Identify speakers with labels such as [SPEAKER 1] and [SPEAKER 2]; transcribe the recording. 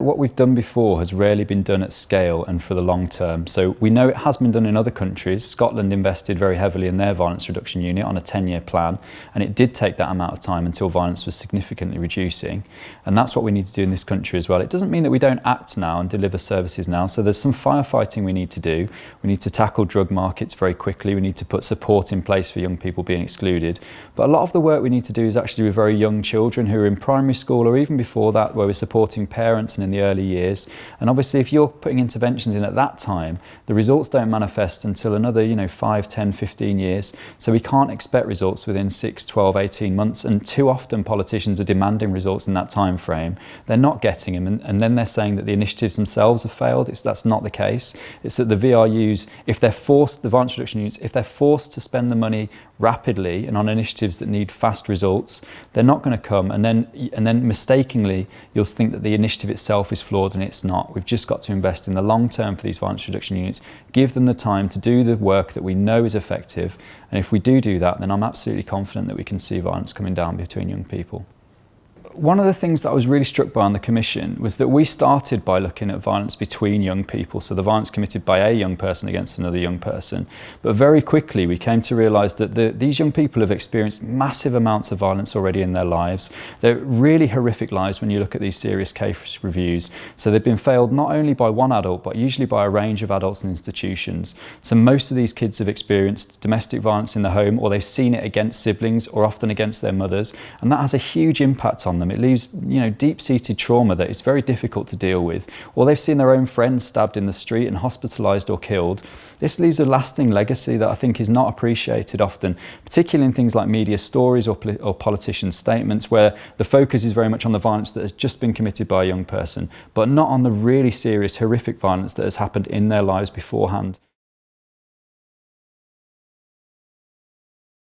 [SPEAKER 1] What we've done before has rarely been done at scale and for the long term. So we know it has been done in other countries. Scotland invested very heavily in their violence reduction unit on a 10-year plan and it did take that amount of time until violence was significantly reducing. And that's what we need to do in this country as well. It doesn't mean that we don't act now and deliver services now. So there's some firefighting we need to do. We need to tackle drug markets very quickly. We need to put support in place for young people being excluded. But a lot of the work we need to do is actually with very young children who are in primary school or even before that where we're supporting parents and in the early years. And obviously if you're putting interventions in at that time, the results don't manifest until another, you know, 5, 10, 15 years. So we can't expect results within 6, 12, 18 months. And too often politicians are demanding results in that time frame. They're not getting them. And, and then they're saying that the initiatives themselves have failed. It's, that's not the case. It's that the VRUs, if they're forced, the violence reduction units, if they're forced to spend the money rapidly and on initiatives that need fast results, they're not going to come. And then, and then mistakenly, you'll think that the initiative itself is flawed and it's not. We've just got to invest in the long term for these violence reduction units, give them the time to do the work that we know is effective. And if we do do that, then I'm absolutely confident that we can see violence coming down between young people one of the things that I was really struck by on the commission was that we started by looking at violence between young people, so the violence committed by a young person against another young person. But very quickly we came to realise that the, these young people have experienced massive amounts of violence already in their lives. They're really horrific lives when you look at these serious case reviews. So they've been failed not only by one adult, but usually by a range of adults and institutions. So most of these kids have experienced domestic violence in the home or they've seen it against siblings or often against their mothers. And that has a huge impact on them them. It leaves you know, deep-seated trauma that is very difficult to deal with. Or they've seen their own friends stabbed in the street and hospitalised or killed. This leaves a lasting legacy that I think is not appreciated often, particularly in things like media stories or, or politicians' statements where the focus is very much on the violence that has just been committed by a young person, but not on the really serious, horrific violence that has happened in their lives beforehand.